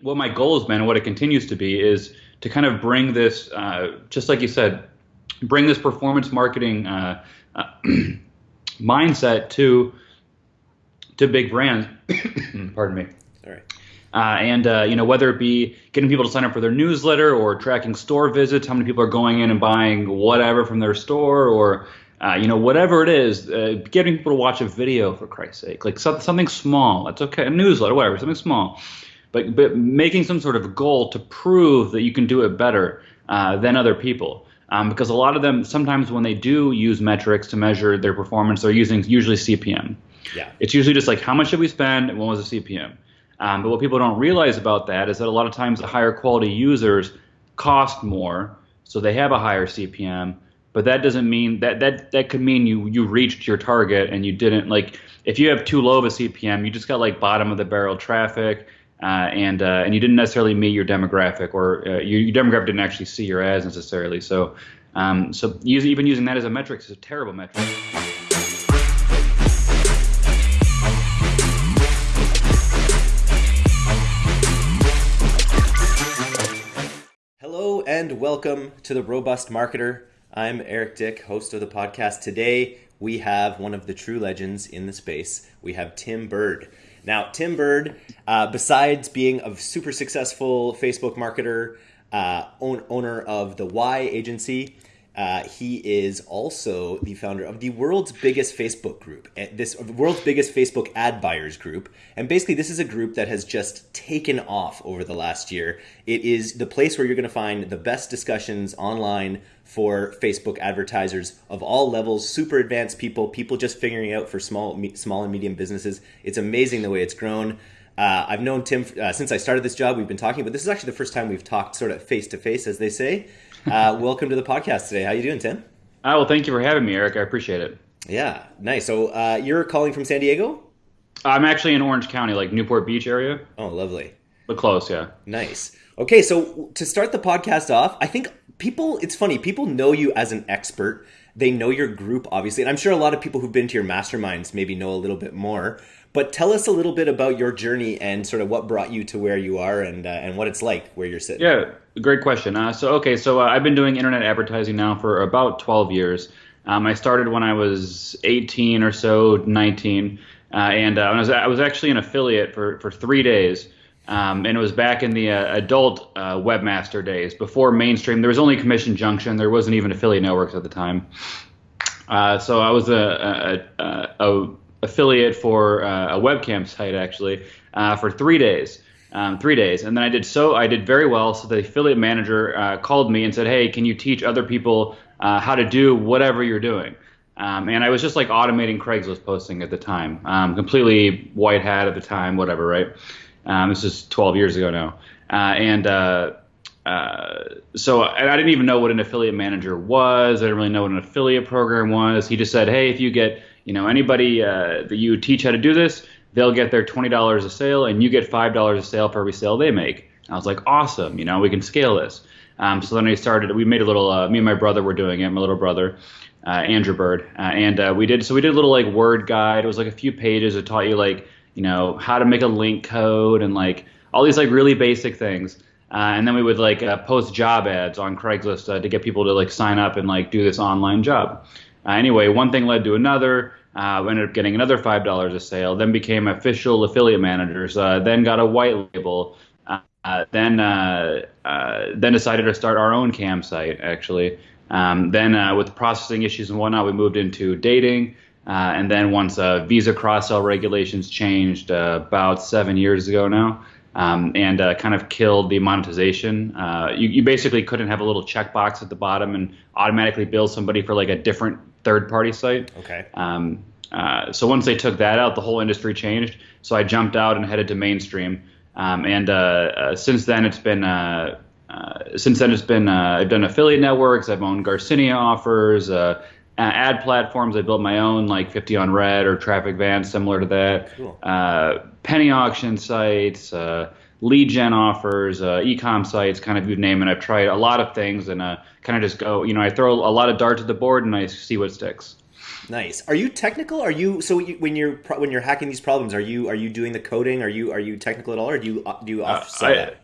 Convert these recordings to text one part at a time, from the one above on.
what my goal has been and what it continues to be is to kind of bring this, uh, just like you said, bring this performance marketing uh, uh, mindset to to big brands. Pardon me. All right. Uh, and uh, you know whether it be getting people to sign up for their newsletter or tracking store visits, how many people are going in and buying whatever from their store, or uh, you know whatever it is, uh, getting people to watch a video for Christ's sake, like so, something small. That's okay, a newsletter, whatever, something small, but but making some sort of goal to prove that you can do it better uh, than other people. Um, because a lot of them sometimes when they do use metrics to measure their performance, they're using usually CPM. Yeah. It's usually just like how much did we spend and what was the CPM. Um, but what people don't realize about that is that a lot of times the higher quality users cost more, so they have a higher CPM. But that doesn't mean that that that could mean you you reached your target and you didn't like if you have too low of a CPM, you just got like bottom of the barrel traffic. Uh, and uh, and you didn't necessarily meet your demographic, or uh, your, your, demographic didn't actually see your ads necessarily. So, um, so using, even using that as a metric is a terrible metric. Hello and welcome to the Robust Marketer. I'm Eric Dick, host of the podcast. Today we have one of the true legends in the space. We have Tim Burd. Now, Tim Burd, uh, besides being a super successful Facebook marketer, uh, own, owner of the Y agency, uh, he is also the founder of the world's biggest Facebook group, eh, this world's biggest Facebook ad buyers group. And basically, this is a group that has just taken off over the last year. It is the place where you're going to find the best discussions online for Facebook advertisers of all levels, super advanced people, people just figuring out for small, small and medium businesses. It's amazing the way it's grown. Uh, I've known Tim uh, since I started this job. We've been talking, but this is actually the first time we've talked sort of face to face, as they say. Uh, welcome to the podcast today. How you doing, Tim? Uh, well, thank you for having me, Eric. I appreciate it. Yeah, nice. So uh, you're calling from San Diego? I'm actually in Orange County, like Newport Beach area. Oh, lovely. But close, yeah. Nice. Okay, so to start the podcast off, I think people, it's funny, people know you as an expert. They know your group, obviously. And I'm sure a lot of people who've been to your masterminds maybe know a little bit more. But tell us a little bit about your journey and sort of what brought you to where you are and, uh, and what it's like where you're sitting. Yeah, Great question. Uh, so okay, so uh, I've been doing internet advertising now for about 12 years. Um, I started when I was 18 or so, 19, uh, and uh, I was I was actually an affiliate for for three days. Um, and it was back in the uh, adult uh, webmaster days before mainstream. There was only Commission Junction. There wasn't even affiliate networks at the time. so I was a, a, a, a affiliate for a webcam site actually for three days um, three days, and then I did so I did very well. So the affiliate manager uh, called me and said, "Hey, can you teach other people uh, how to do whatever you're doing?" Um, and I was just like automating Craigslist posting at the time, um, completely white hat at the time, whatever, right? Um, this is 12 years ago now, uh, and uh, uh, so I, I didn't even know what an affiliate manager was. I didn't really know what an affiliate program was. He just said, "Hey, if you get you know anybody uh, that you teach how to do this." they'll get their $20 a sale and you get $5 a sale for every sale they make. I was like, awesome, you know, we can scale this. Um, so then I started, we made a little, uh, me and my brother were doing it, my little brother, uh, Andrew Burd. And we did, so we did a little like word guide. It was like a few pages It taught you like, you know, how to make a link code and like all these like really basic things. Uh, and then we would like uh, post job ads on Craigslist to get people to like sign up and like do this online job. anyway, one thing led to another. Uh, ended up getting another five dollars a sale. Then became official affiliate managers. Uh, then got a white label. Uh, then uh, uh, then decided to start our own cam site actually. Um, then uh, with processing issues and whatnot, we moved into dating. And then once visa cross sell regulations changed about seven years ago now. Um, and uh, kind of killed the monetization. Uh, you, you, basically couldn't have a little checkbox at the bottom and automatically bill somebody for like a different third party site. Okay. Um, uh, so once they took that out, the whole industry changed. So I jumped out and headed to mainstream. Um, and uh, uh, since then, it's been uh, uh, since then it's been I've done affiliate networks. I've owned Garcinia offers, ad platforms. I built my own like 50 on Red or TrafficVance, similar to that. Cool. penny auction sites lead gen offers, uh, ecom sites, kind of you name it. I've tried a lot of things and uh, kind of just go, you know, I throw a lot of darts at the board and I see what sticks. Nice. Are you technical? Are you so you, when you're when you're hacking these problems? Are you are you doing the coding? Are you are you technical at all, or do you do you offset I, that?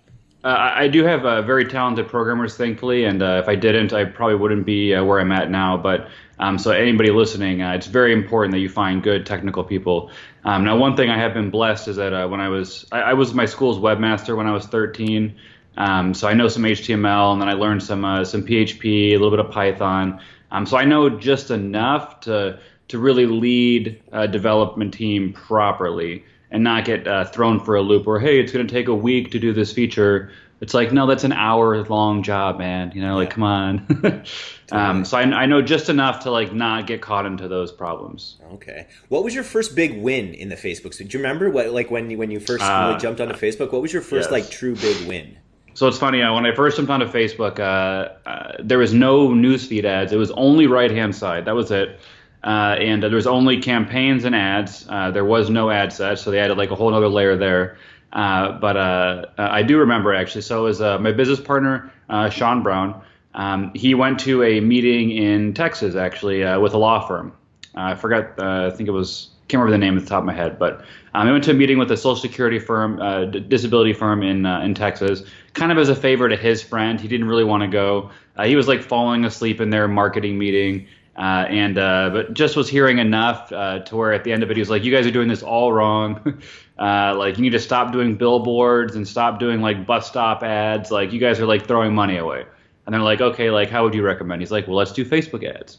Uh, I do have uh, very talented programmers, thankfully, and uh, if I didn't, I probably wouldn't be uh, where I'm at now. But um, so anybody listening, uh, it's very important that you find good technical people. Um, now, one thing I have been blessed is that uh, when I was I, I, was my school's webmaster when I was 13, um, so I know some HTML, and then I learned some some PHP, a little bit of Python. Um, so I know just enough to to really lead a development team properly and not get uh, thrown for a loop or hey it's going to take a week to do this feature. It's like no that's an hour long job man you know like come on. Um, so I, I, know just enough to like not get caught into those problems. Okay. What was your first big win in the facebook so do you remember what like when you when you first uh, really jumped onto facebook what was your first yes. like true big win? So it's funny uh, when i first jumped onto facebook uh, uh, there was no newsfeed ads. It was only right hand side. That was it uh, and uh, there was only campaigns and ads. Uh, there was no ad set, so they added like a whole other layer there. Uh, but uh, uh, I do remember actually. So was my business partner, Sean Brown. Um, he went to a meeting in Texas actually with a law firm. I forgot. I think it was. Can't remember the name at the top of my head, but um, I went to a meeting with a Social Security firm, d- disability firm in in Texas, kind of as a favor to his friend. He didn't really want to go. he was like falling asleep in their marketing meeting. Uh, and uh, but just was hearing enough uh, to where at the end of it he was like, "You guys are doing this all wrong. Uh, like you need to stop doing billboards and stop doing like bus stop ads. Like you guys are like throwing money away." And they're like, "Okay, like how would you recommend?" He's like, "Well, let's do Facebook ads."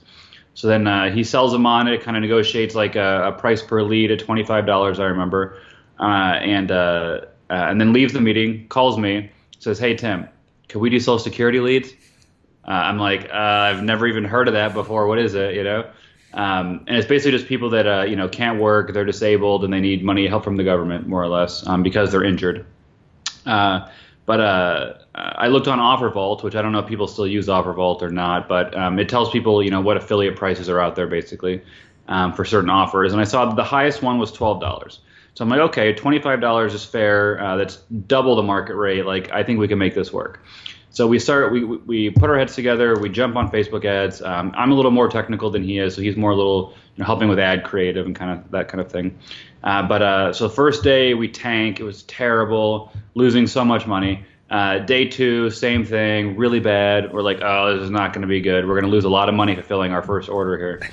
So then uh, he sells them on it, kind of negotiates like a, a, price per lead at twenty five dollars, I remember, uh, and and then leaves the meeting, calls me, says, "Hey Tim, can we do Social Security leads?" Uh, I'm like, uh, I've never even heard of that before. What is it? You know? Um, and it's basically just people that uh, you know can't work, they're disabled, and they need money help from the government, more or less, um, because they're injured. Uh, but uh, I looked on OfferVault, which I don't know if people still use OfferVault or not, but um, it tells people you know what affiliate prices are out there basically um, for certain offers, and I saw the highest one was twelve dollars. So I'm like, okay, twenty-five dollars is fair. Uh, that's double the market rate. Like I think we can make this work. So we start, we, we put our heads together, we jump on Facebook ads. Um, I'm a little more technical than he is, so he's more a little you know, helping with ad creative and kind of that kind of thing. Uh, but uh, so first day we tank, it was terrible, losing so much money. Uh, day two, same thing, really bad. We're like, oh, this is not going to be good. We're going to lose a lot of money fulfilling our first order here.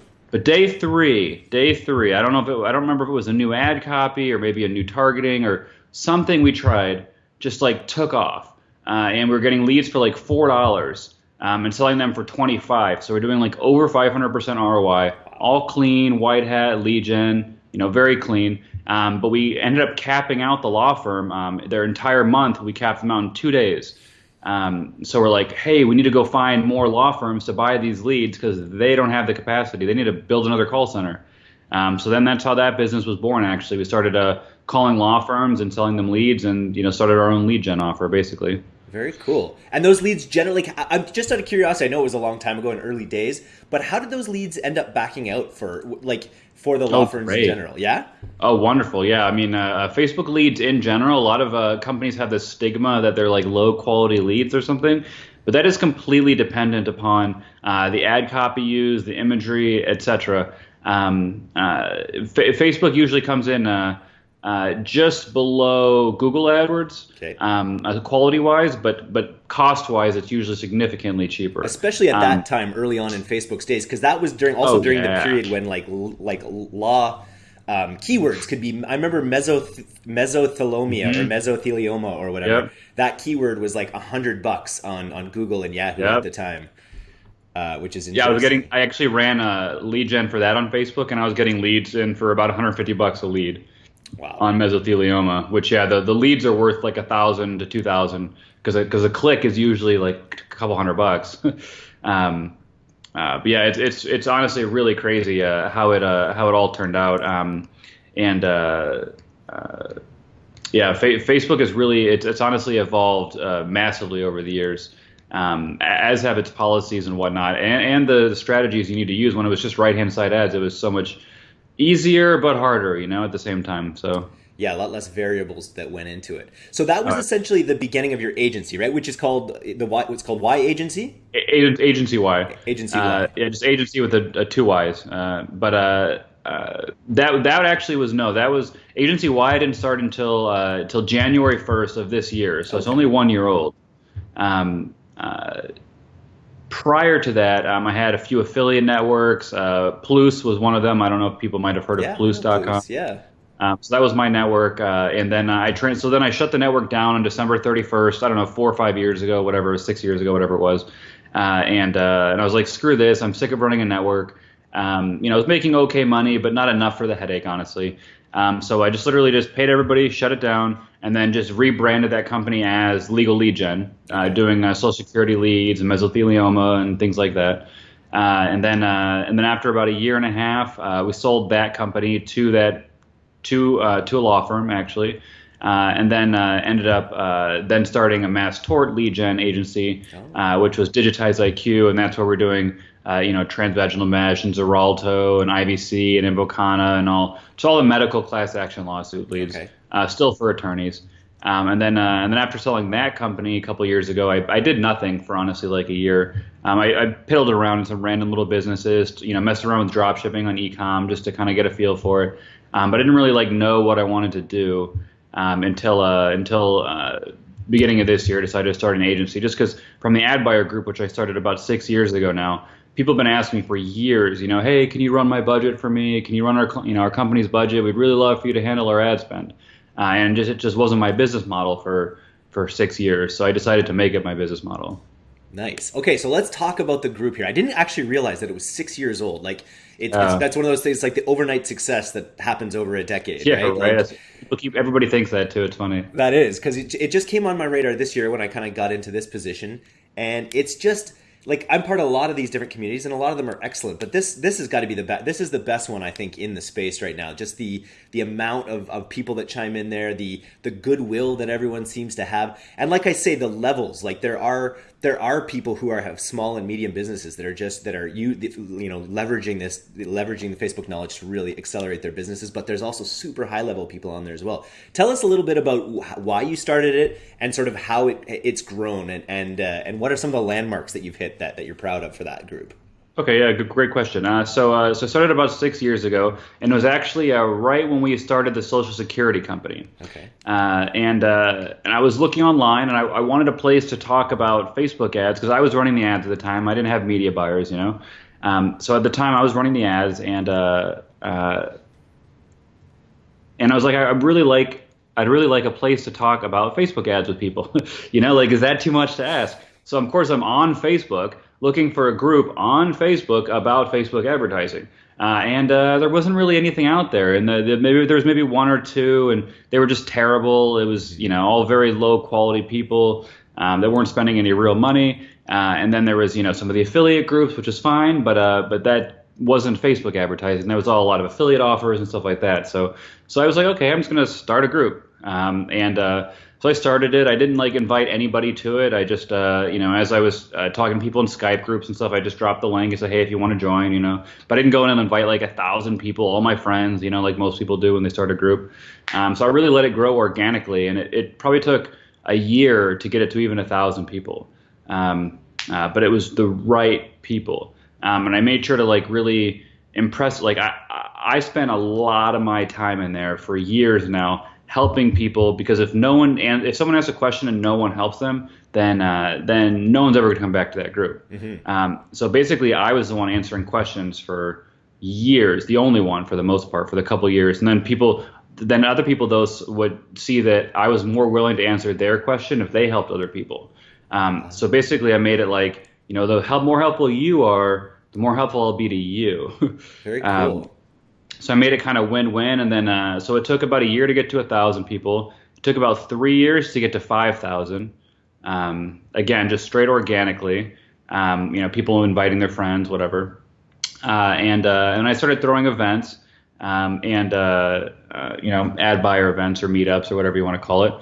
but day three, day three, I don't know if it, I don't remember if it was a new ad copy or maybe a new targeting or something we tried, just like took off uh, and we are getting leads for like four dollars um, and selling them for 25 so we're doing like over 500% roi all clean white hat gen you know very clean. Um, but we ended up capping out the law firm um, their entire month. We capped them out in two days. Um, so we're like hey we need to go find more law firms to buy these leads because they don't have the capacity. They need to build another call center. Um, so then that's how that business was born actually. We started uh, calling law firms and selling them leads and you know started our own lead gen offer basically very cool. And those leads generally, I'm just out of curiosity. I know it was a long time ago in early days, but how did those leads end up backing out for like for the law oh, firms great. in general? Yeah. Oh, wonderful. Yeah. I mean, uh, uh, Facebook leads in general, a lot of uh, companies have this stigma that they're like low quality leads or something, but that is completely dependent upon uh, the ad copy used, the imagery, etc. Um, uh, F- Facebook usually comes in uh, just below Google AdWords, okay. um, quality wise, but but cost wise, it's usually significantly cheaper. Especially at um, that time, early on in Facebook's days, because that was during also oh, during yeah. the period when like like law um, keywords could be. I remember mesoth- mesothelomia mm-hmm. or mesothelioma or whatever. Yep. That keyword was like a hundred bucks on on Google and Yahoo yep. at the time. Uh, which is yeah. I was getting. I actually ran a lead gen for that on Facebook, and I was getting leads in for about 150 bucks a lead wow. on mesothelioma. Which yeah, the, the leads are worth like a thousand to two thousand because because a click is usually like a couple hundred bucks. um, uh, but yeah, it's it's it's honestly really crazy uh, how it uh, how it all turned out. Um, and uh, uh, yeah, fa- Facebook has really it's it's honestly evolved uh, massively over the years. Um, as have its policies and whatnot, and, and the, the strategies you need to use. When it was just right hand side ads, it was so much easier but harder, you know, at the same time. So yeah, a lot less variables that went into it. So that was uh, essentially the beginning of your agency, right? Which is called the Y. What's called Y Agency. A- agency Y. Agency Y. Uh, yeah, just agency with a, a two Y's. Uh, but uh, uh, that that actually was no. That was agency Y didn't start until until January first of this year. So okay. it's only one year old. Um, prior to that, um, I had a few affiliate networks. Uh, Plus was one of them. I don't know if people might have heard yeah, of Plus.com. Plus, yeah. Um, so that was my network, uh, and then I trained. So then I shut the network down on December 31st. I don't know, four or five years ago, whatever, six years ago, whatever it was. Uh, and uh, and I was like, screw this. I'm sick of running a network. Um, you know, I was making okay money, but not enough for the headache, honestly. Um, so I just literally just paid everybody, shut it down, and then just rebranded that company as Legal Lead Gen, uh, doing uh, Social Security leads and mesothelioma and things like that. Uh, and then uh, and then after about a year and a half, uh, we sold that company to that to uh, to a law firm actually. and then ended up then starting a mass tort lead gen agency, oh. which was Digitize IQ, and that's where we're doing uh, you know, transvaginal mesh and Xarelto and IVC and Invokana and all. It's all the medical class action lawsuit leads, okay. uh, still for attorneys. Um, and then, uh, and then after selling that company a couple years ago, I, I did nothing for honestly like a year. Um, I, I piddled around in some random little businesses, you know, messed around with drop shipping on ecom just to kind of get a feel for it. Um, but I didn't really like know what I wanted to do um, until uh, until uh, beginning of this year. I decided to start an agency just because from the ad buyer group, which I started about six years ago now people have been asking me for years, you know, hey, can you run my budget for me? Can you run our, you know, our company's budget? We'd really love for you to handle our ad spend. Uh, and just, it just wasn't my business model for, for six years. So I decided to make it my business model. Nice. Okay, so let's talk about the group here. I didn't actually realize that it was six years old. Like, it's, uh, it's that's one of those things, like the overnight success that happens over a decade. Yeah, right. right. Like, keep, everybody thinks that too. It's funny. That is because it, it just came on my radar this year when I kind of got into this position, and it's just like I'm part of a lot of these different communities, and a lot of them are excellent. But this this has got to be the best. This is the best one I think in the space right now. Just the the amount of, of people that chime in there, the the goodwill that everyone seems to have, and like I say, the levels. Like there are there are people who are have small and medium businesses that are just that are you you know leveraging this leveraging the Facebook knowledge to really accelerate their businesses. But there's also super high level people on there as well. Tell us a little bit about why you started it and sort of how it it's grown and and uh, and what are some of the landmarks that you've hit that that you're proud of for that group. Okay, yeah, good, great question. Uh, so, uh, so I started about six years ago, and it was actually uh, right when we started the Social Security company. Okay. Uh, and uh, and I was looking online, and I, I wanted a place to talk about Facebook ads because I was running the ads at the time. I didn't have media buyers, you know. Um, so at the time, I was running the ads, and uh, and I was like, I really like, I'd really like a place to talk about Facebook ads with people. you know, like, is that too much to ask? So of course, I'm on Facebook looking for a group on Facebook about Facebook advertising. Uh, and uh, there wasn't really anything out there, and the, the, maybe there was maybe one or two, and they were just terrible. It was you know all very low quality people um, that weren't spending any real money. Uh, and then there was you know some of the affiliate groups, which is fine, but uh, but that wasn't Facebook advertising. There was all a lot of affiliate offers and stuff like that. So so I was like, okay, I'm just gonna start a group, um, and uh, so I started it. I didn't like invite anybody to it. I just, uh, you know, as I was uh, talking to people in Skype groups and stuff, I just dropped the link and said, hey, if you want to join, you know. But I didn't go in and invite like a thousand people, all my friends, you know, like most people do when they start a group. Um, so I really let it grow organically, and it, it, probably took a year to get it to even a thousand people. Um, uh, but it was the right people, um, and I made sure to like really impress. Like I, I spent a lot of my time in there for years now helping people because if no one and if someone asks a question and no one helps them then uh, then no one's ever going to come back to that group. Mm-hmm. um, so basically i was the one answering questions for years the only one for the most part for the couple years. And then people then other people those would see that i was more willing to answer their question if they helped other people. Um, so basically i made it like you know the help, more helpful you are the more helpful i'll be to you. Very um, cool. um, so I made it kind of win-win, and then uh, so it took about a year to get to a thousand people. It took about three years to get to five thousand. Um, again, just straight organically. Um, you know, people inviting their friends, whatever. Uh, and uh, and I started throwing events um, and uh, uh, you know ad buyer events or meetups or whatever you want to call it,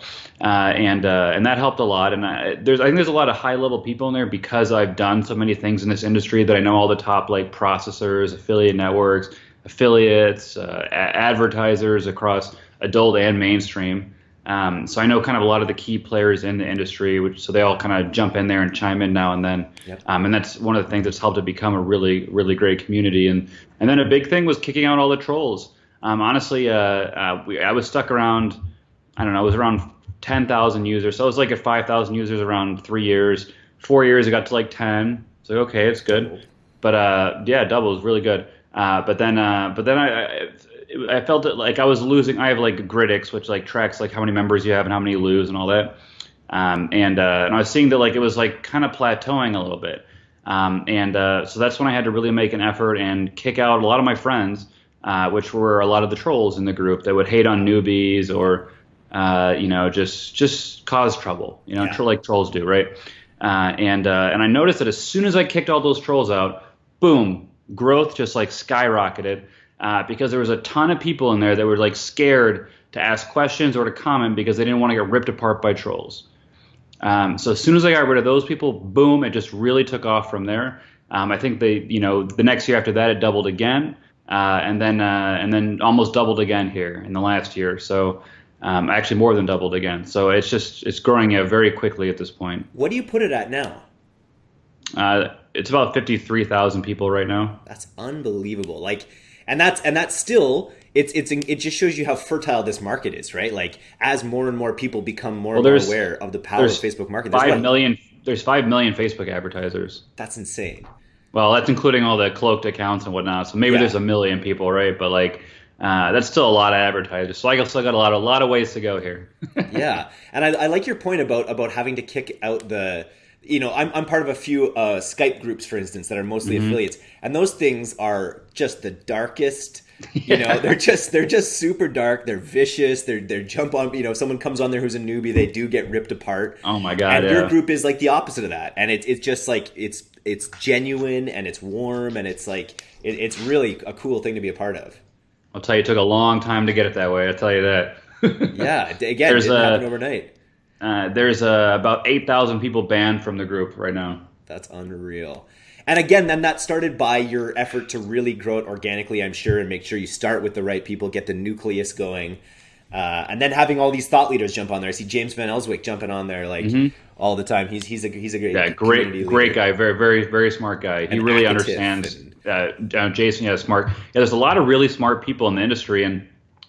uh, and uh, and that helped a lot. And I, there's I think there's a lot of high level people in there because I've done so many things in this industry that I know all the top like processors, affiliate networks, affiliates, uh, advertisers across adult and mainstream. Um, so I know kind of a lot of the key players in the industry, which so they all kind of jump in there and chime in now and then. Yep. Um, and that's one of the things that's helped it become a really, really great community. And and then a big thing was kicking out all the trolls. Um, honestly, uh, uh, we, I was stuck around, I don't know, it was around 10,000 users. So it was like at 5,000 users around three years. Four years, it got to like 10. So okay, it's good. But uh, yeah, double is really good. Uh, but then, uh, but then I, I, I felt it like I was losing. I have like Grytics, which like tracks like how many members you have and how many you lose and all that. Um, and uh, and I was seeing that like it was like kind of plateauing a little bit. Um, and uh, so that's when I had to really make an effort and kick out a lot of my friends, uh, which were a lot of the trolls in the group that would hate on newbies or uh, you know just just cause trouble, you know, yeah. like trolls do, right? Uh, and uh, and I noticed that as soon as I kicked all those trolls out, boom, growth just like skyrocketed uh, because there was a ton of people in there that were like scared to ask questions or to comment because they didn't want to get ripped apart by trolls. Um, so as soon as I got rid of those people, boom, it just really took off from there. Um, I think they, you know, the next year after that, it doubled again, uh, and then uh, and then almost doubled again here in the last year. So um, actually more than doubled again. So it's just it's growing uh, very quickly at this point. What do you put it at now? Uh, it's about fifty three thousand people right now. That's unbelievable. Like and that's and that's still it's it's it just shows you how fertile this market is, right? Like as more and more people become more well, and more aware of the power of Facebook market. There's five million. There's five million Facebook advertisers. That's insane. Well, that's including all the cloaked accounts and whatnot. So maybe yeah. there's a million people, right? But like, uh, that's still a lot of advertisers. So I still got a lot, a lot of ways to go here. yeah, and I, I like your point about about having to kick out the you know, I'm, I'm part of a few uh, Skype groups, for instance, that are mostly mm-hmm. affiliates, and those things are just the darkest. You know, they're just they're just super dark. They're vicious. They're they're jump on. You know, someone comes on there who's a newbie, they do get ripped apart. Oh my god! And yeah. your group is like the opposite of that, and it's it's just like it's it's genuine and it's warm and it's like it, it's really a cool thing to be a part of. I'll tell you, it took a long time to get it that way. I'll tell you that. yeah, again, There's it didn't a, happen overnight. Uh, there's uh, about 8,000 people banned from the group right now. That's unreal. And again, then that started by your effort to really grow it organically, I'm sure, and make sure you start with the right people, get the nucleus going. Uh, and then having all these thought leaders jump on there. I see James Van Elswyk jumping on there like mm-hmm. all the time. He's he's a he's a great yeah great great guy, very very very smart guy. He really understands. And... Uh, Jason, yeah, smart. Yeah, there's a lot of really smart people in the industry, and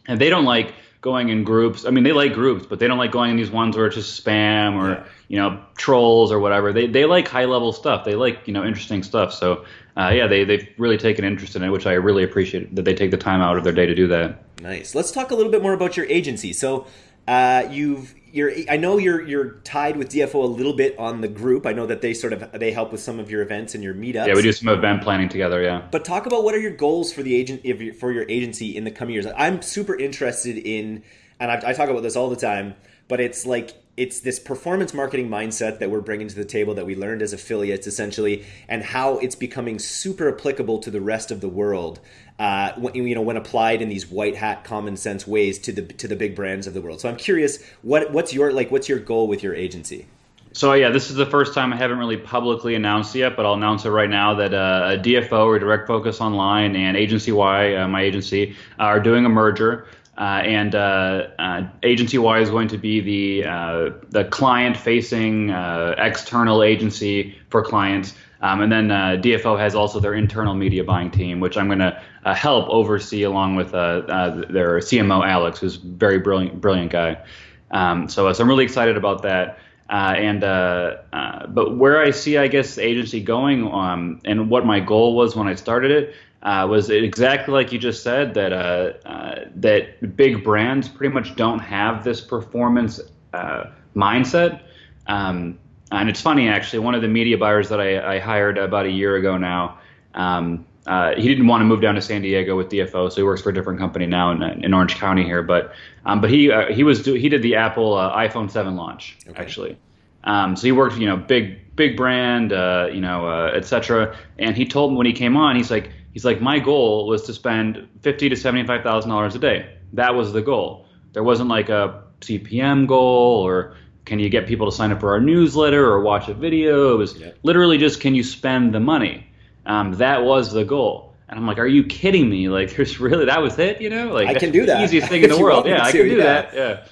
and they don't like going in groups. I mean, they like groups, but they don't like going in these ones where it's just spam or yeah. you know trolls or whatever. They they like high level stuff. They like you know interesting stuff. So uh, yeah, they they've really taken interest in it, which I really appreciate that they take the time out of their day to do that. Nice. Let's talk a little bit more about your agency. So uh, you've you're I know you're you're tied with DFO a little bit on the group. I know that they sort of they help with some of your events and your meetups. Yeah, we do some event planning together. Yeah. But talk about what are your goals for the agent for your agency in the coming years. I'm super interested in, and I, I talk about this all the time. But it's like it's this performance marketing mindset that we're bringing to the table that we learned as affiliates essentially and how it's becoming super applicable to the rest of the world uh, you know when applied in these white hat common sense ways to the to the big brands of the world. So i'm curious what what's your like what's your goal with your agency? So yeah, this is the first time I haven't really publicly announced yet, but I'll announce it right now that uh, DFO or Direct Focus Online and Agency Y, uh, my agency, are doing a merger. Uh, and uh, uh, Agency Y is going to be the uh, the client-facing uh, external agency for clients, um, and then DFO has also their internal media buying team, which I'm going to help oversee along with uh, their CMO Alex, who's a very brilliant brilliant guy. Um, so, so I'm really excited about that. and but where I see, I guess, agency going, um, and what my goal was when I started it uh, was exactly like you just said that uh, uh, that big brands pretty much don't have this performance uh, mindset. Um, and it's funny actually, one of the media buyers that I, I hired about a year ago now, um, uh, he didn't want to move down to San Diego with DFO, so he works for a different company now in, in Orange County here. But um, but he uh, he was do, he did the Apple iPhone 7 launch okay. actually. Um, so he worked, you know, big big brand, you know, uh, etc. And he told me when he came on, he's like He's like, my goal was to spend fifty to seventy-five thousand dollars a day. That was the goal. There wasn't like a CPM goal or can you get people to sign up for our newsletter or watch a video. It was literally just can you spend the money. Um, that was the goal. And I'm like, are you kidding me? Like, there's really that was it, you know? Like, I can do that. Easiest thing in the world. Yeah, I can do that. Yeah.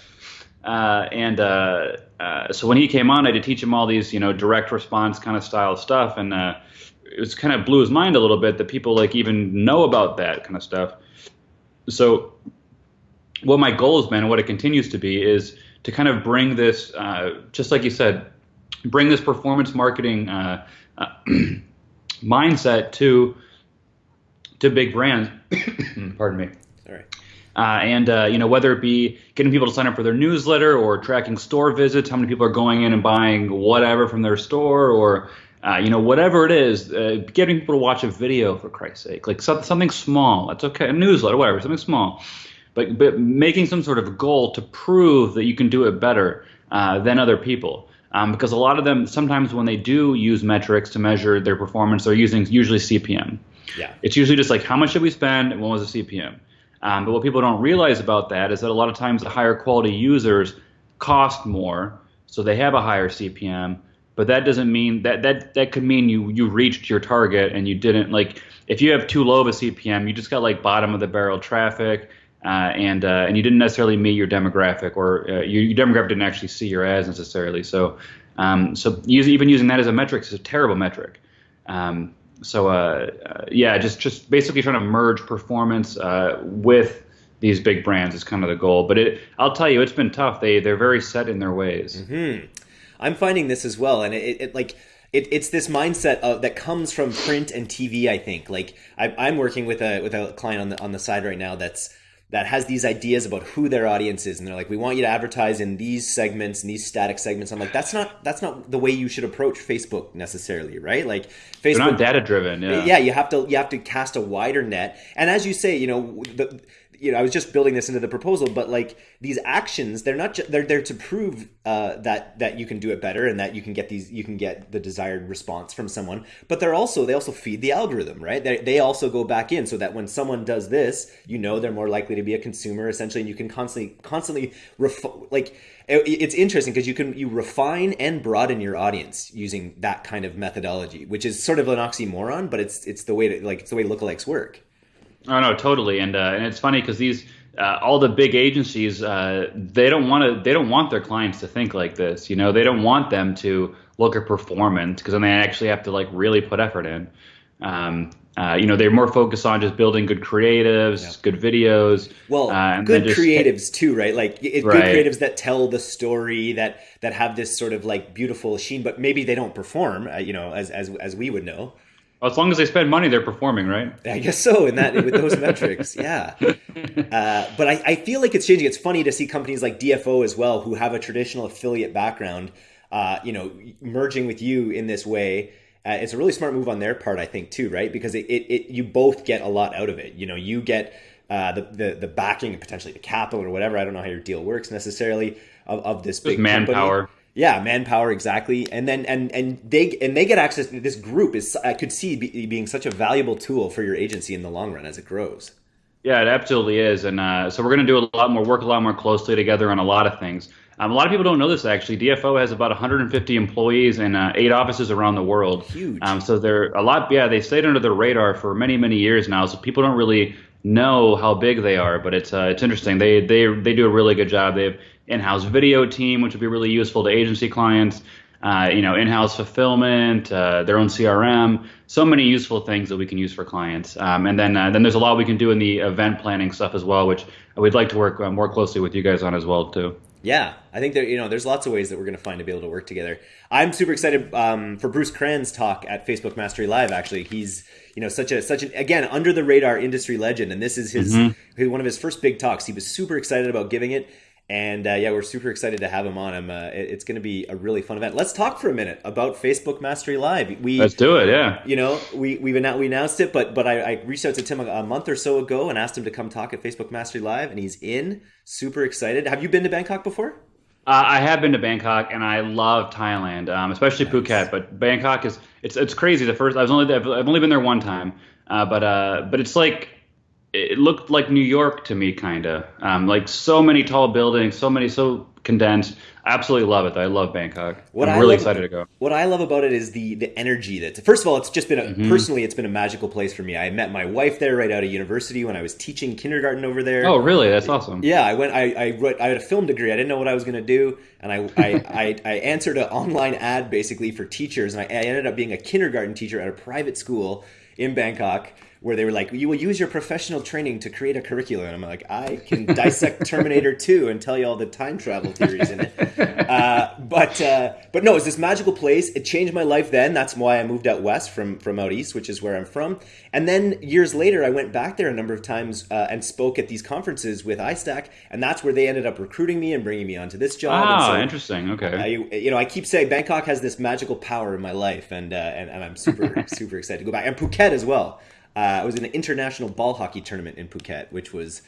Uh, and uh, uh, so when he came on, I had to teach him all these, you know, direct response kind of style stuff, and uh, it was kind of blew his mind a little bit that people like even know about that kind of stuff. So, what my goal has been, and what it continues to be, is to kind of bring this, uh, just like you said, bring this performance marketing uh, uh, mindset to to big brands. Pardon me. All right. Uh, and uh, you know whether it be getting people to sign up for their newsletter or tracking store visits, how many people are going in and buying whatever from their store, or uh, you know whatever it is, uh, getting people to watch a video for Christ's sake, like something, something small. That's okay, a newsletter, whatever, something small, but but making some sort of goal to prove that you can do it better uh, than other people. Um, because a lot of them sometimes when they do use metrics to measure their performance, they're using usually CPM. Yeah. It's usually just like how much did we spend and what was the CPM. Um, but what people don't realize about that is that a lot of times the higher quality users cost more, so they have a higher CPM. But that doesn't mean that that that could mean you you reached your target and you didn't like if you have too low of a CPM, you just got like bottom of the barrel traffic. Uh, and uh, and you didn't necessarily meet your demographic, or uh, your, your demographic didn't actually see your ads necessarily. So, um, so use, even using that as a metric is a terrible metric. Um, so uh, uh, yeah, just just basically trying to merge performance uh, with these big brands is kind of the goal. But it, I'll tell you, it's been tough. They they're very set in their ways. Hmm. I'm finding this as well, and it, it like. It, it's this mindset of, that comes from print and TV. I think. Like I, I'm working with a with a client on the on the side right now that's that has these ideas about who their audience is and they're like we want you to advertise in these segments and these static segments i'm like that's not that's not the way you should approach facebook necessarily right like facebook They're not data driven. Yeah. yeah you have to you have to cast a wider net and as you say you know the you know i was just building this into the proposal but like these actions they're not ju- they're there to prove uh, that that you can do it better and that you can get these you can get the desired response from someone but they're also they also feed the algorithm right? They, they also go back in so that when someone does this you know they're more likely to be a consumer essentially and you can constantly constantly ref- like it- it's interesting because you can you refine and broaden your audience using that kind of methodology which is sort of an oxymoron but it's it's the way to like it's the way lookalikes work Oh no, totally, and uh, and it's funny because these uh, all the big agencies uh, they don't want to they don't want their clients to think like this. You know, they don't want them to look at performance because then they actually have to like really put effort in. Um, uh, you know, they're more focused on just building good creatives, Yeah. good videos. well uh, and good just- creatives too right like it, good creatives that tell the story that that have this sort of like beautiful sheen but maybe they don't perform uh, you know as as as we would know As long as they spend money, they're performing, right? I guess so in that with those metrics, yeah. Uh, but I, I feel like it's changing. It's funny to see companies like DFO as well, who have a traditional affiliate background, uh, you know, merging with you in this way. Uh, it's a really smart move on their part, I think, too, right? Because it, it, it you both get a lot out of it. You know, you get uh, the, the the backing, and potentially the capital or whatever. I don't know how your deal works necessarily of, of this big company. Yeah, manpower exactly, and then and and they and they get access. To This group is I could see be, being such a valuable tool for your agency in the long run as it grows. Yeah, it absolutely is, and uh, so we're going to do a lot more work, a lot more closely together on a lot of things. Um, a lot of people don't know this actually. DFO has about 150 employees and uh, eight offices around the world. Huge. Um, so they're a lot. Yeah, they stayed under the radar for many, many years now. So people don't really know how big they are, but it's uh, it's interesting. They they they do a really good job. They have in-house video team, which would be really useful to agency clients. Uh, you know, in-house fulfillment, uh, their own CRM, so many useful things that we can use for clients. Um, and then uh, then there's a lot we can do in the event planning stuff as well, which we'd like to work uh, more closely with you guys on as well too. Yeah, I think there you know there's lots of ways that we're going to find to be able to work together. I'm super excited um, for Bruce Cran's talk at Facebook Mastery Live. Actually, he's you know such a such an again under the radar industry legend, and this is his one of his first big talks. He was super excited about giving it. And uh, yeah, we're super excited to have him on. I'm, uh, it's going to be a really fun event. Let's talk for a minute about Facebook Mastery Live. We Let's do it. Yeah. you know, we we've announced, we announced it, but but I, I reached out to Tim a, a month or so ago and asked him to come talk at Facebook Mastery Live, and he's in. Super excited. Have you been to Bangkok before? Uh, I have been to Bangkok and I love Thailand, um, especially Phuket. But Bangkok is it's it's crazy. The first I was only I've, I've only been there one time, uh, but uh, but it's like it looked like New York to me, kind of. Um, like so many tall buildings, so many, so condensed. Absolutely love it. I love Bangkok. What I'm I really love- excited to go. What I love about it is the the energy that. First of all, it's just been a, Mm-hmm. personally, it's been a magical place for me. I met my wife there right out of university when I was teaching kindergarten over there. Oh, really? That's awesome. Yeah, I went. I I, wrote, I had a film degree. I didn't know what I was going to do, and I I, I I answered an online ad basically for teachers, and I, I ended up being a kindergarten teacher at a private school in Bangkok. Where they were like, you will use your professional training to create a curriculum. And I'm like, I can dissect Terminator 2 and tell you all the time travel theories in it. Uh, but uh, but no, it's this magical place. It changed my life then. That's why I moved out west from from out east, which is where I'm from. And then years later, I went back there a number of times uh, and spoke at these conferences with iStack, and that's where they ended up recruiting me and bringing me onto this job. Ah, so interesting. Okay. I, you know, I keep saying Bangkok has this magical power in my life, and uh, and, and I'm super super excited to go back. And Phuket as well. Uh, I was in an international ball hockey tournament in Phuket, which was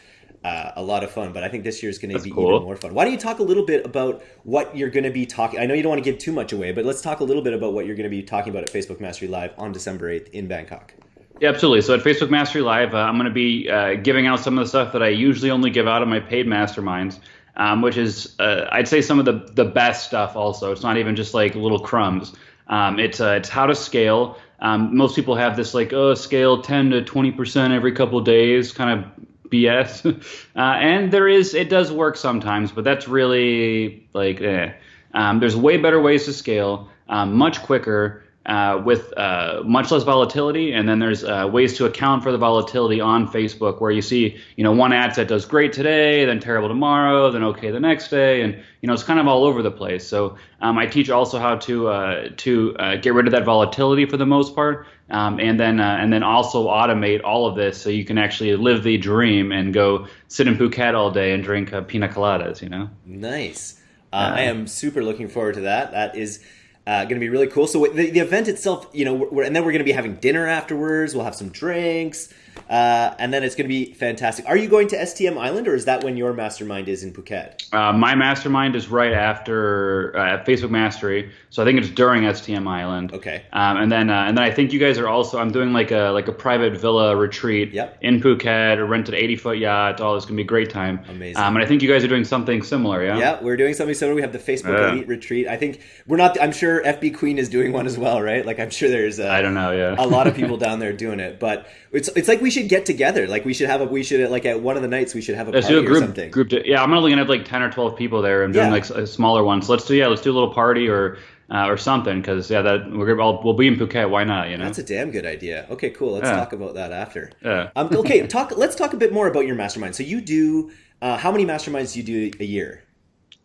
uh, a lot of fun. But I think this year is going to be cool. even more fun. Why don't you talk a little bit about what you're going to be talking? I know you don't want to give too much away, but let's talk a little bit about what you're going to be talking about at Facebook Mastery Live on December 8th in Bangkok. Yeah, absolutely. So at Facebook Mastery Live, uh, I'm going to be uh, giving out some of the stuff that I usually only give out on my paid masterminds, um, which is, uh, I'd say, some of the, the best stuff also. It's not even just like little crumbs. Um, it's, uh, it's how to scale. Um, most people have this like, oh, scale 10 to 20% every couple days kind of BS. uh, and there is, it does work sometimes, but that's really like, eh. Um, there's way better ways to scale, um, much quicker, uh, with uh, much less volatility. And then there's uh, ways to account for the volatility on Facebook, where you see, you know, one ad set does great today, then terrible tomorrow, then okay the next day, and you know, it's kind of all over the place. So um, I teach also how to uh, to uh, get rid of that volatility for the most part, um, and then uh, and then also automate all of this so you can actually live the dream and go sit in Phuket all day and drink uh, pina coladas. You know. Nice. Uh, I am super looking forward to that. That is uh, going to be really cool. So the, the event itself, you know, and then we're going to be having dinner afterwards. We'll have some drinks, uh, and then it's going to be fantastic. Are you going to STM Island, or is that when your mastermind is in Phuket? Uh, my mastermind is right after uh, Facebook Mastery, so I think it's during STM Island. Okay. Um, and then uh, and then I think you guys are also. I'm doing like a like a private villa retreat Yep. in Phuket, a rented 80 foot yacht. All it's gonna be a great time. Amazing. Um, and I think you guys are doing something similar. Yeah. Yeah, we're doing something similar. We have the Facebook. Elite Retreat. I think we're not. I'm sure FB Queen is doing one as well, right? Like I'm sure there's. Uh, I don't know. Yeah. a lot of people down there doing it, but it's it's like we should get together. Like we should have a we should like at one of the nights we should have a Let's party do a or group. something. Group. To, yeah, I'm only gonna have like 10 or 12 people there. I'm doing Yeah. like a smaller one. So let's do yeah. Let's do a little party or uh, or something because yeah, that we're all, we'll be in Phuket. Why not? You know. That's a damn good idea. Okay, cool. Let's Yeah. talk about that after. Yeah. Um, okay, talk. Let's talk a bit more about your mastermind. So you do. Uh, how many masterminds do you do a year?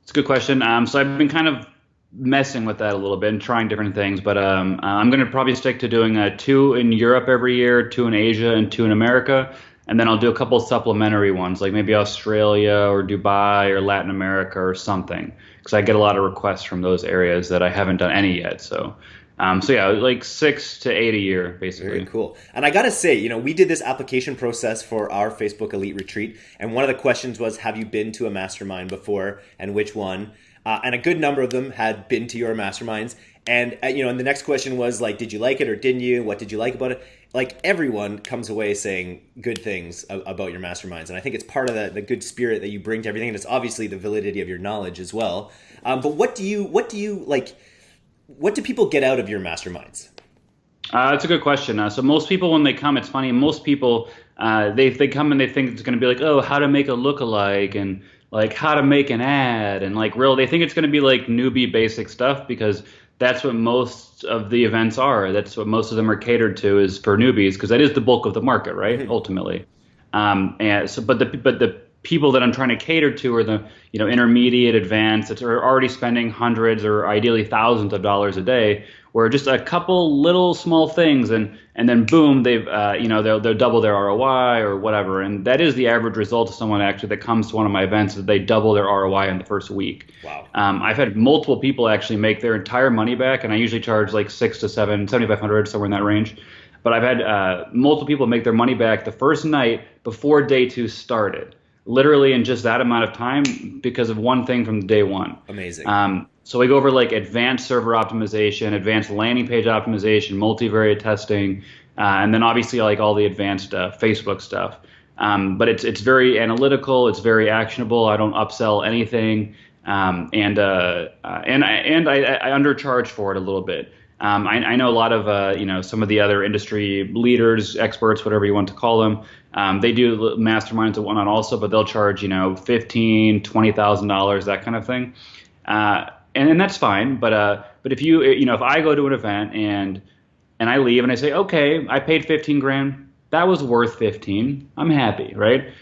It's a good question. Um, so I've been kind of messing with that a little bit and trying different things, but um, I'm going to probably stick to doing uh, two in Europe every year, two in Asia, and two in America. And then I'll do a couple supplementary ones, like maybe Australia or Dubai or Latin America or something, because I get a lot of requests from those areas that I haven't done any yet. So, um, so yeah, like six to eight a year, basically. Very cool. And I gotta say, you know, we did this application process for our Facebook Elite Retreat, and one of the questions was, "Have you been to a mastermind before, and which one?" Uh, and a good number of them had been to your masterminds. And uh, you know, and the next question was like, "Did you like it or didn't you? What did you like about it?" Like everyone comes away saying good things a- about your masterminds, and I think it's part of the, the good spirit that you bring to everything, and it's obviously the validity of your knowledge as well. Um, but what do you, what do you like? What do people get out of your masterminds? Uh, that's a good question. Uh, so most people, when they come, it's funny. Most people, uh, they they come and they think it's going to be like, oh, how to make a lookalike and like how to make an ad and like real. They think it's going to be like newbie basic stuff because that's what most of the events are. That's what most of them are catered to is for newbies because that is the bulk of the market, right? Ultimately. Um, and so, but the but the people that I'm trying to cater to are the you know intermediate, advanced that are already spending hundreds or ideally thousands of dollars a day. Where just a couple little small things and and then boom, they've uh, you know they'll they'll double their ROI or whatever. And that is the average result of someone actually that comes to one of my events that they double their ROI in the first week. Wow. Um, I've had multiple people actually make their entire money back, and I usually charge like six to seven, seventy five hundred, somewhere in that range. But I've had uh, multiple people make their money back the first night before day two started, literally in just that amount of time because of one thing from day one. Amazing. Um, so we go over like advanced server optimization, advanced landing page optimization, multivariate testing, uh, and then obviously like all the advanced uh, Facebook stuff. Um, but it's it's very analytical. It's very actionable. I don't upsell anything, um, and uh, uh, and I and I, I undercharge for it a little bit. Um, I, I, know a lot of uh, you know some of the other industry leaders, experts, whatever you want to call them. Um, they do masterminds and whatnot also, but they'll charge you know fifteen, twenty thousand dollars, that kind of thing, uh, and and that's fine. But uh, but if you you know if I go to an event and and I leave and I say okay, I paid fifteen grand, that was worth fifteen. I'm happy, right?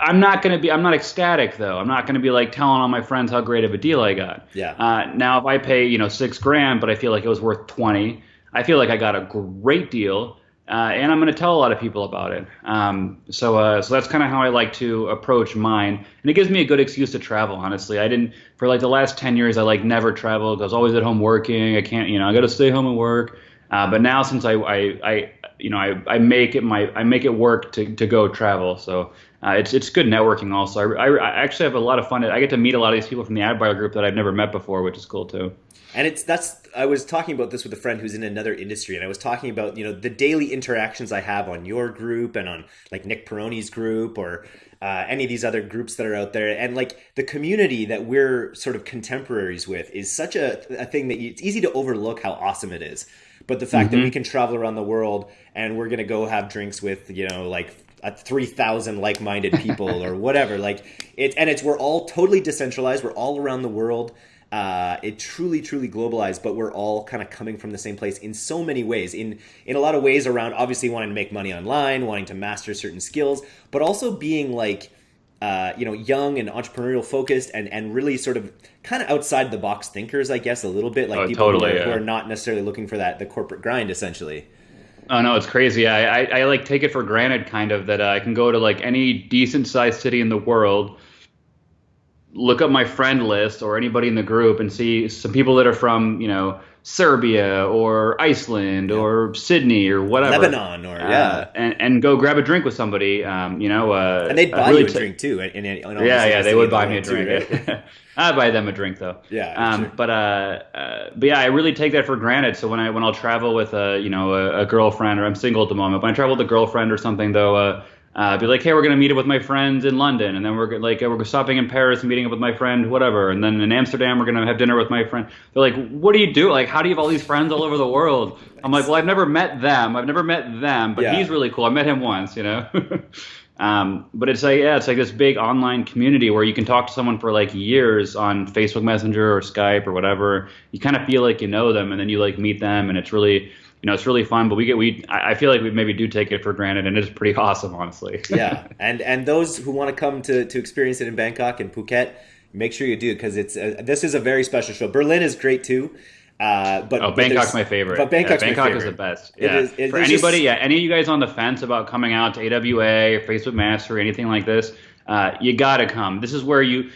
I'm not going to be. I'm not ecstatic though. I'm not going to be like telling all my friends how great of a deal I got. Yeah. Uh, now, if I pay you know six grand, but I feel like it was worth twenty, I feel like I got a great deal, uh, and I'm going to tell a lot of people about it. Um, so, uh, so that's kind of how I like to approach mine, and it gives me a good excuse to travel. Honestly, I didn't for like the last ten years. I like never traveled. I was always at home working. I can't, you know, I got to stay home and work. Uh, but now since I, I, I you know, I, I make it my I make it work to, to go travel. So uh, it's it's good networking also. I, I, I, actually have a lot of fun. I get to meet a lot of these people from the ad buyer group that I've never met before, which is cool too. And it's that's I was talking about this with a friend who's in another industry, and I was talking about you know the daily interactions I have on your group and on like Nick Peroni's group or uh, any of these other groups that are out there, and like the community that we're sort of contemporaries with is such a, a thing that you, it's easy to overlook how awesome it is. But the fact mm-hmm. that we can travel around the world and we're gonna go have drinks with you know like at 3000 like-minded people or whatever like it and it's we're all totally decentralized we're all around the world uh, it truly truly globalized but we're all kind of coming from the same place in so many ways in in a lot of ways around obviously wanting to make money online wanting to master certain skills but also being like uh, you know young and entrepreneurial focused and and really sort of kind of outside the box thinkers i guess a little bit like oh, people totally, who, are, yeah. who are not necessarily looking for that the corporate grind essentially Oh no, it's crazy. I, I, I like take it for granted, kind of, that uh, I can go to like any decent sized city in the world, look up my friend list or anybody in the group, and see some people that are from you know Serbia or Iceland yeah. or Sydney or whatever, Lebanon or uh, yeah, and, and go grab a drink with somebody. Um, you know, uh, and they'd buy really you a t- drink too. In, in, in yeah, yeah, they would buy me a drink. I'd buy them a drink though. Yeah. Um, sure. But uh, uh, but yeah, I really take that for granted. So when I when I'll travel with a you know a, a girlfriend or I'm single at the moment, when I travel with a girlfriend or something though, uh, be like, hey, we're gonna meet up with my friends in London, and then we're like we're stopping in Paris and meeting up with my friend, whatever, and then in Amsterdam we're gonna have dinner with my friend. They're like, what do you do? Like, how do you have all these friends all over the world? I'm like, well, I've never met them. I've never met them, but Yeah. he's really cool. I met him once, you know. um, but it's like yeah, it's like this big online community where you can talk to someone for like years on Facebook Messenger or Skype or whatever. You kind of feel like you know them, and then you like meet them, and it's really you know, it's really fun, but we get we I feel like we maybe do take it for granted, and it's pretty awesome, honestly. yeah, and and those who want to come to to experience it in Bangkok and Phuket, make sure you do because it's uh, this is a very special show. Berlin is great too. Uh, but Oh, Bangkok's my favorite. But Bangkok's yeah, Bangkok is the best. Yeah. is- it- For anybody, just- yeah, any of you guys on the fence about coming out to AWA or Facebook Mastery, anything like this, uh, you gotta come. This is where you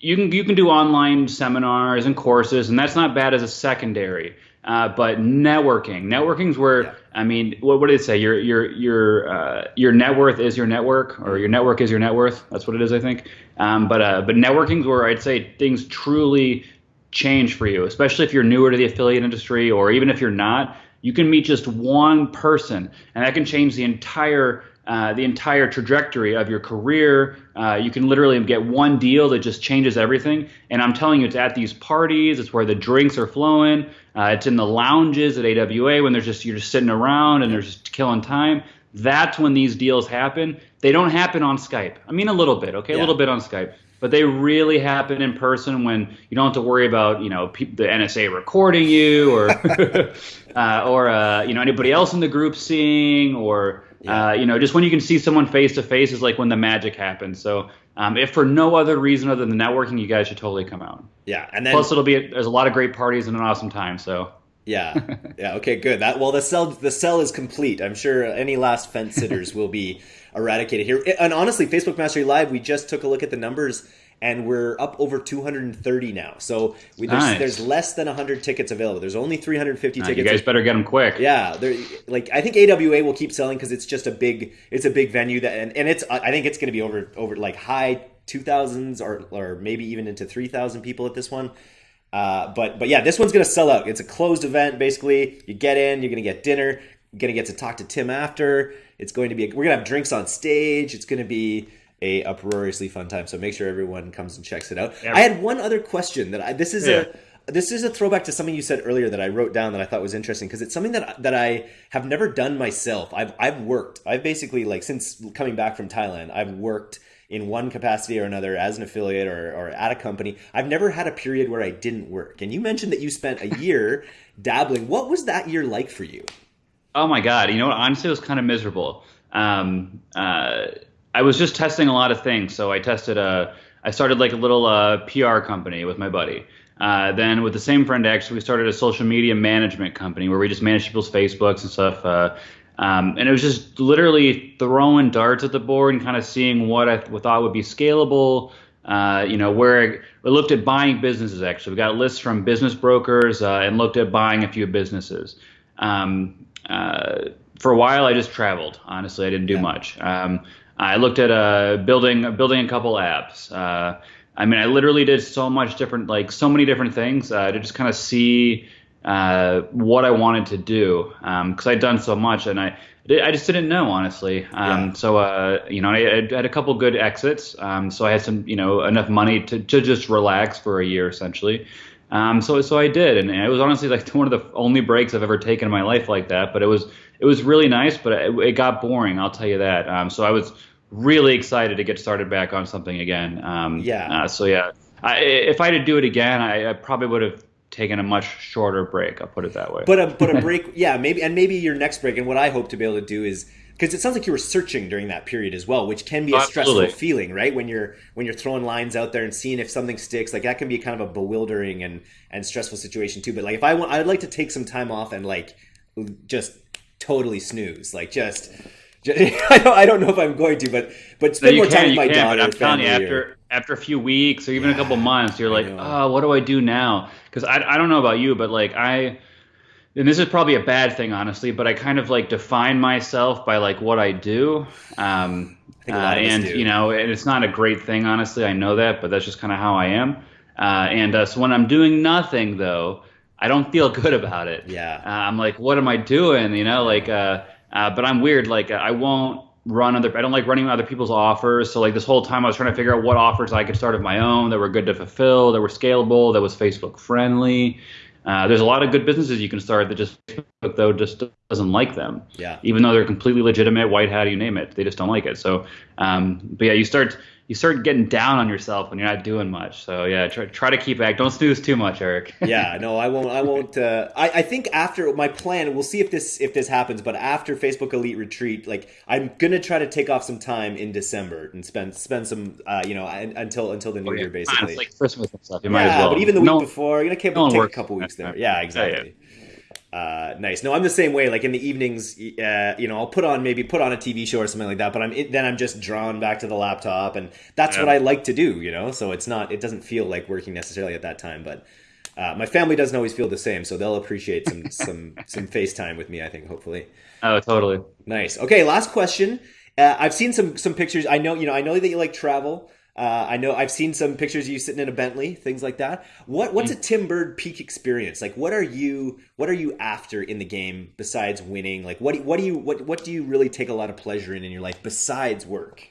you can you can do online seminars and courses, and that's not bad as a secondary. Uh, but networking, networking's where Yeah. I mean, what, what did it say? Your your your uh, your net worth is your network, or your network is your net worth. That's what it is, I think. Um, but uh, but networking's where I'd say things truly change for you, especially if you're newer to the affiliate industry, or even if you're not. You can meet just one person, and that can change the entire uh, the entire trajectory of your career. Uh, you can literally get one deal that just changes everything. And I'm telling you, it's at these parties. It's where the drinks are flowing. Uh, it's in the lounges at AWA when there's just you're just sitting around and they're just killing time. That's when these deals happen. They don't happen on Skype. I mean, a little bit, okay, a little bit on Skype, but they really happen in person when you don't have to worry about you know pe- the NSA recording you or uh, or uh, you know anybody else in the group seeing or Yeah. uh, you know just when you can see someone face to face is like when the magic happens. So um, if for no other reason other than networking, you guys should totally come out. Yeah, and then Plus, it'll be there's a lot of great parties and an awesome time. So Yeah, yeah. Okay, good. That well, the cell the cell is complete. I'm sure any last fence sitters will be eradicated here. And honestly, Facebook Mastery Live, we just took a look at the numbers, and we're up over 230 now. So we, there's Nice. there's less than 100 tickets available. There's only 350 uh, you tickets. guys better get them quick. Yeah, like I think AWA will keep selling because it's just a big it's a big venue that and, and it's I think it's going to be over over like high two thousands or or maybe even into three thousand people at this one. Uh, but but yeah, this one's going to sell out. It's a closed event basically. You get in, you're going to get dinner. you're gonna get to talk to Tim after. It's going to be we're gonna have drinks on stage. It's gonna be a uproariously fun time. So make sure everyone comes and checks it out. I had one other question that I this is yeah. a this is a throwback to something you said earlier that I wrote down that I thought was interesting because it's something that that I have never done myself. I've I've worked. I've basically like since coming back from Thailand, I've worked in one capacity or another as an affiliate or, or at a company. I've never had a period where I didn't work. And you mentioned that you spent a year dabbling. What was that year like for you? Oh my God. You know what? Honestly, it was kind of miserable. Um, uh, I was just testing a lot of things. So I tested a, I started like a little uh, PR company with my buddy. Uh, then with the same friend, actually, we started a social media management company where we just manage people's Facebooks and stuff. Uh, um, and it was just literally throwing darts at the board and kind of seeing what I th- thought would be scalable. Uh, you know, where we looked at buying businesses. Actually, we got lists from business brokers uh, and looked at buying a few businesses. Um, uh, for a while, I just traveled. Honestly, I didn't do yeah. much. Um, I looked at uh, building building a couple apps. Uh, I mean, I literally did so much different, like so many different things uh, to just kind of see uh, what I wanted to do because um, I'd done so much and I I just didn't know honestly. Um, yeah. So uh, you know I, I, had a couple good exits, um, so I had some you know enough money to, to just relax for a year essentially. Um, so so I did, and it was honestly like one of the only breaks I've ever taken in my life like that. But it was it was really nice, but it, it got boring. I'll tell you that. Um, so I was really excited to get started back on something again. Um, yeah. Uh, so yeah, I, if I had to do it again, I, I probably would have taken a much shorter break. I'll put it that way. But a but a break, yeah, maybe and maybe your next break. And what I hope to be able to do is because it sounds like you were searching during that period as well, which can be a Absolutely. stressful feeling, right? When you're when you're throwing lines out there and seeing if something sticks, like that can be kind of a bewildering and and stressful situation too. But like if I want, I'd like to take some time off and like just totally snooze, like just. I don't, I don't know if I'm going to, but but spend more can, time with my can, daughter. I'm telling you, after or, after a few weeks or even yeah, a couple months, you're like, oh, what do I do now? Because I, I don't know about you, but like I, and this is probably a bad thing, honestly, but I kind of like define myself by like what I do. Um, uh, and do. you know, and it's not a great thing, honestly. I know that, but that's just kind of how I am. Uh, and uh, so when I'm doing nothing, though, I don't feel good about it. Yeah. Uh, I'm like, what am I doing? You know, like, uh, uh, but I'm weird. Like, I won't run other I don't like running other people's offers. So like this whole time I was trying to figure out what offers I could start of my own that were good to fulfill, that were scalable, that was Facebook friendly. Uh, there's a lot of good businesses you can start that just Facebook though just doesn't like them. Yeah. Even though they're completely legitimate, white hat, you name it, they just don't like it. So, um, but yeah, you start you start getting down on yourself when you're not doing much. So yeah, try, try to keep back. Don't snooze too much, Eric. yeah, no, I won't. I won't. Uh, I, I think after my plan, we'll see if this if this happens. But after Facebook Elite Retreat, like I'm gonna try to take off some time in December and spend spend some, uh, you know, until until the new oh, yeah. year basically. It's like Christmas and stuff. You yeah, might as well. but even the week no, before, you're gonna keep, no take a couple weeks there. Yeah, exactly. Yeah, uh, nice. No, I'm the same way. Like in the evenings, uh, you know, I'll put on maybe put on a TV show or something like that. But I'm then I'm just drawn back to the laptop, and that's yeah. what I like to do. You know, so it's not it doesn't feel like working necessarily at that time. But uh, my family doesn't always feel the same, so they'll appreciate some some some FaceTime with me. I think hopefully. Oh, totally. Nice. Okay, last question. Uh, I've seen some some pictures. I know you know I know that you like travel. Uh, I know I've seen some pictures of you sitting in a Bentley, things like that. What what's a Tim Burd peak experience? Like, what are you what are you after in the game besides winning? Like, what do, what do you what what do you really take a lot of pleasure in in your life besides work?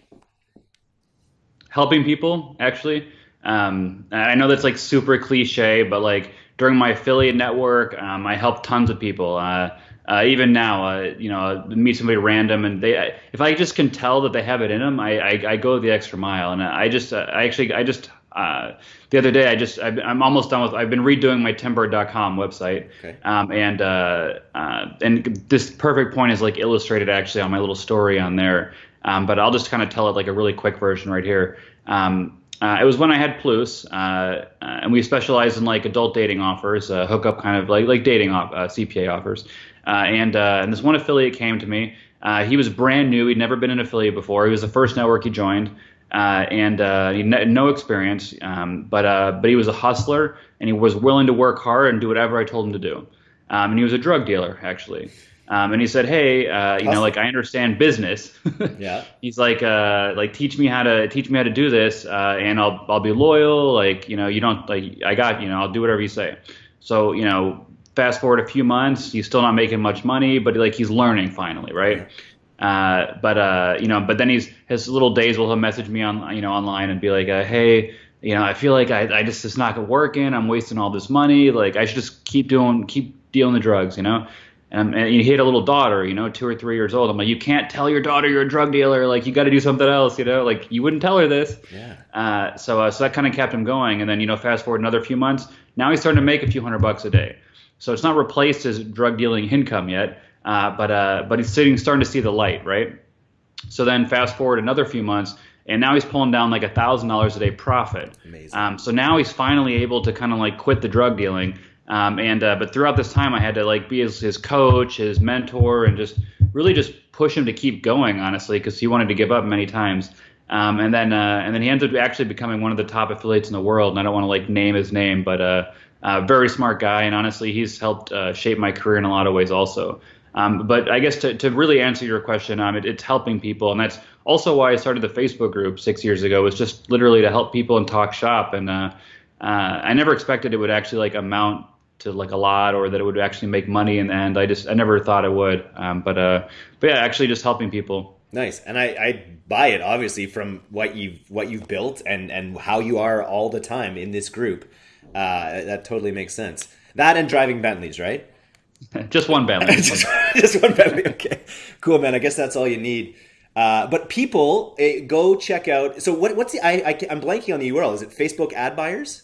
Helping people, actually. Um, I know that's like super cliche, but like during my affiliate network, um, I helped tons of people. Uh, uh, even now, uh, you know, meet somebody random, and they, if I just can tell that they have it in them, I, I, I go the extra mile, and I just, uh, I actually, I just, uh, the other day, I just, I, am almost done with, I've been redoing my timburd.com website, okay. um, and uh, uh, and this perfect point is like illustrated actually on my little story on there, um, but I'll just kind of tell it like a really quick version right here. Um, uh, it was when I had Plus, uh, uh, and we specialized in like adult dating offers, uh, hookup kind of like like dating off, CPA offers. Uh, and uh, and this one affiliate came to me. Uh, he was brand new. He'd never been an affiliate before. He was the first network he joined, uh, and uh, he had no experience. Um, but uh, but he was a hustler, and he was willing to work hard and do whatever I told him to do. Um, and he was a drug dealer actually. Um, and he said, "Hey, uh, you know, like I understand business. yeah. He's like, uh, like teach me how to teach me how to do this, uh, and I'll I'll be loyal. Like, you know, you don't like I got you know I'll do whatever you say. So you know, fast forward a few months, he's still not making much money, but like he's learning finally, right? Uh, but uh, you know, but then he's his little days will he'll message me on you know online and be like, uh, hey, you know, I feel like I, I just it's not working. I'm wasting all this money. Like I should just keep doing keep dealing the drugs, you know. And, and he had a little daughter, you know, two or three years old. I'm like, you can't tell your daughter you're a drug dealer. Like, you got to do something else, you know. Like, you wouldn't tell her this. Yeah. Uh, so, uh, so that kind of kept him going. And then, you know, fast forward another few months. Now he's starting to make a few hundred bucks a day. So it's not replaced his drug dealing income yet, uh, but uh, but he's sitting, starting to see the light, right? So then fast forward another few months, and now he's pulling down like a thousand dollars a day profit. Amazing. Um, so now he's finally able to kind of like quit the drug dealing. Um, and uh, but throughout this time, I had to like be his, his coach, his mentor, and just really just push him to keep going, honestly, because he wanted to give up many times. Um, and then uh, and then he ended up actually becoming one of the top affiliates in the world. And I don't want to like name his name, but uh, uh, very smart guy, and honestly, he's helped uh, shape my career in a lot of ways also. Um, but I guess to, to really answer your question, um, it, it's helping people, and that's also why I started the Facebook group six years ago. Was just literally to help people and talk shop, and uh, uh, I never expected it would actually like amount to like a lot or that it would actually make money in the end. I just I never thought it would, um, but uh, but yeah, actually just helping people. Nice, and I, I buy it obviously from what you've what you've built and and how you are all the time in this group. Uh, that totally makes sense. That and driving Bentleys, right? just one Bentley. just, just, one Bentley. Okay, cool, man. I guess that's all you need. Uh, but people, eh, go check out. So what, what's the? I, I am blanking on the URL. Is it Facebook ad buyers?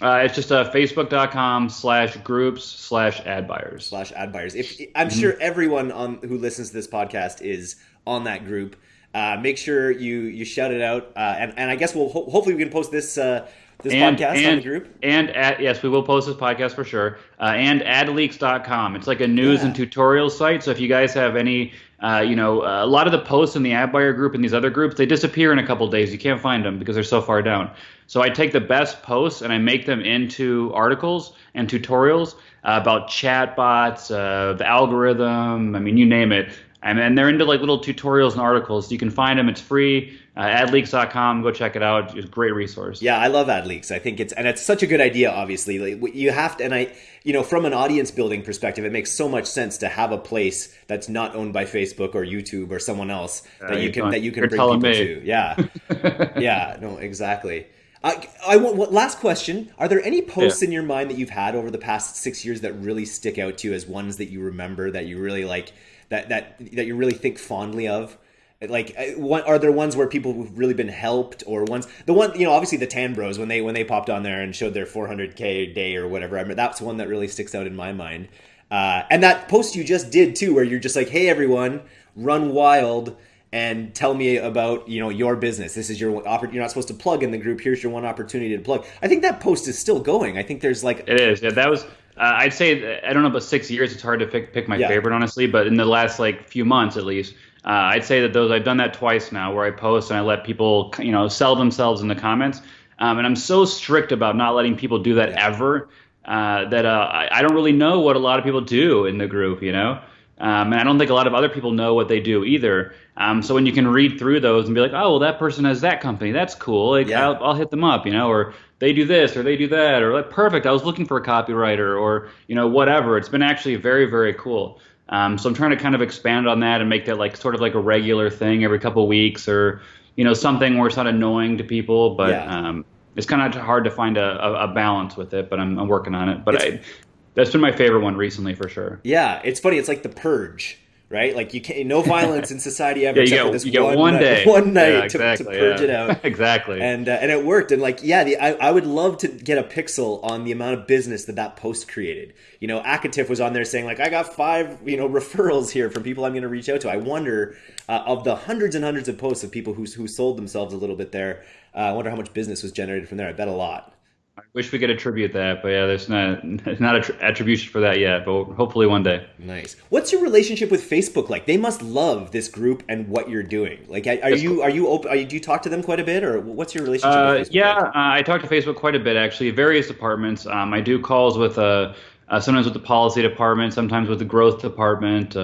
Uh, it's just uh, facebook.com slash groups slash ad buyers slash ad buyers. If I'm mm-hmm. sure everyone on who listens to this podcast is on that group. Uh, make sure you you shout it out, uh, and and I guess we'll ho- hopefully we can post this uh, this and, podcast and, on the group? And at, yes, we will post this podcast for sure. Uh, and adleaks.com. It's like a news yeah. and tutorial site. So if you guys have any, uh, you know, uh, a lot of the posts in the ad buyer group and these other groups, they disappear in a couple days. You can't find them because they're so far down. So I take the best posts and I make them into articles and tutorials uh, about chatbots, uh, the algorithm. I mean, you name it. And, and they're into like little tutorials and articles. You can find them. It's free. Uh, adleaks.com. Go check it out. It's a great resource. Yeah, I love AdLeaks. I think it's and it's such a good idea. Obviously, like, you have to. And I, you know, from an audience building perspective, it makes so much sense to have a place that's not owned by Facebook or YouTube or someone else uh, that you can that you can bring people me. to. Yeah, yeah. No, exactly. I, I want last question. Are there any posts yeah. in your mind that you've had over the past six years that really stick out to you as ones that you remember that you really like? That that that you really think fondly of? Like, uh, what, are there ones where people have really been helped, or ones the one you know obviously the Tan Bros when they when they popped on there and showed their 400k a day or whatever. I that's one that really sticks out in my mind. Uh, and that post you just did too, where you're just like, "Hey everyone, run wild." and tell me about you know your business. This is your you're not supposed to plug in the group. Here's your one opportunity to plug. I think that post is still going. I think there's like it is. Yeah, that was uh, I'd say I don't know about six years. It's hard to pick, pick my yeah. favorite honestly, but in the last like few months at least, uh, I'd say that those I've done that twice now, where I post and I let people you know sell themselves in the comments, um, and I'm so strict about not letting people do that yeah. ever uh, that uh, I, I, don't really know what a lot of people do in the group, you know. Um, and I don't think a lot of other people know what they do either. Um, so when you can read through those and be like, oh, well, that person has that company, that's cool. Like, yeah. I'll, I'll hit them up, you know, or they do this or they do that, or like, perfect. I was looking for a copywriter, or you know, whatever. It's been actually very, very cool. Um, so I'm trying to kind of expand on that and make that like sort of like a regular thing every couple weeks, or you know, something where it's not annoying to people, but yeah. um, it's kind of hard to find a, a, a, balance with it. But I'm, I'm working on it. But I, that's been my favorite one recently for sure. Yeah, it's funny. It's like the purge, right? Like you can't no violence in society ever. yeah, you get, you get one, one, day, one night yeah, exactly, to, to, purge yeah. it out. exactly. And uh, and it worked. And like yeah, the, I I would love to get a pixel on the amount of business that that post created. You know, Akatif was on there saying like I got five you know referrals here from people I'm going to reach out to. I wonder uh, of the hundreds and hundreds of posts of people who who sold themselves a little bit there. Uh, I wonder how much business was generated from there. I bet a lot. I wish we could attribute that, but yeah, there's not not a tr- attribution for that yet. But hopefully one day. Nice. What's your relationship with Facebook like? They must love this group and what you're doing. Like, are, you cool. are you open? Are you, do you talk to them quite a bit, or what's your relationship? Uh, with Facebook yeah, like? uh, I talk to Facebook quite a bit actually. Various departments. Um, I do calls with uh, uh, sometimes with the policy department, sometimes with the growth department.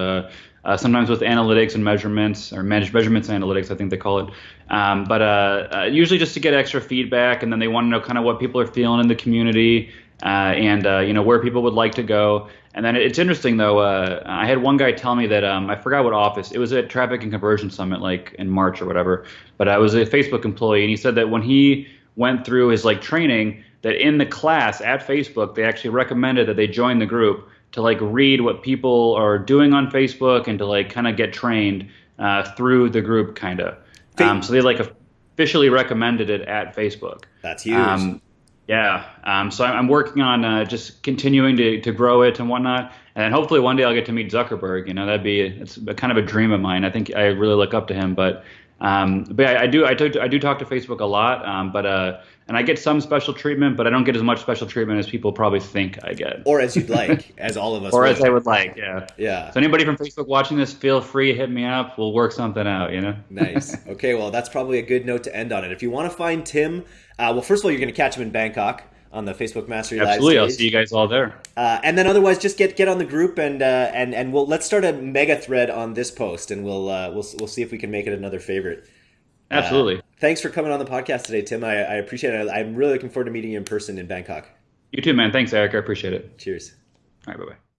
Uh, uh, sometimes with analytics and measurements, or managed measurements and analytics, I think they call it. Um, but uh, uh, usually just to get extra feedback, and then they want to know kind of what people are feeling in the community. and uh, you know where people would like to go. And then it's interesting though. Uh, I had one guy tell me that um, I forgot what office. It was at Traffic and Conversion Summit, like in March or whatever. But I was a Facebook employee, and he said that when he went through his like training, that in the class at Facebook, they actually recommended that they join the group to like read what people are doing on Facebook and to like kind of get trained uh, through the group, kind of. Um, so they like officially recommended it at Facebook. That's huge. Um, yeah. Um, so I'm working on uh, just continuing to, to grow it and whatnot. And hopefully one day I'll get to meet Zuckerberg. You know, that'd be it's a, kind of a dream of mine. I think I really look up to him. But um, but I, I do I, talk to, I do talk to Facebook a lot. Um, but uh, and I get some special treatment, but I don't get as much special treatment as people probably think I get. Or as you'd like, as all of us. or would. as I would like. Yeah. Yeah. So anybody from Facebook watching this, feel free hit me up. We'll work something out. You know. nice. Okay. Well, that's probably a good note to end on it. If you want to find Tim, uh, well, first of all, you're going to catch him in Bangkok on the Facebook Mastery Absolutely, Live I'll see you guys all there. Uh, and then otherwise, just get get on the group and uh, and and we'll let's start a mega thread on this post, and we'll uh, we'll we'll see if we can make it another favorite. Uh, Absolutely. thanks for coming on the podcast today, Tim. I, I appreciate it. I'm really looking forward to meeting you in person in Bangkok. You too, man. Thanks, Eric. I appreciate it. Cheers. All right. Bye bye.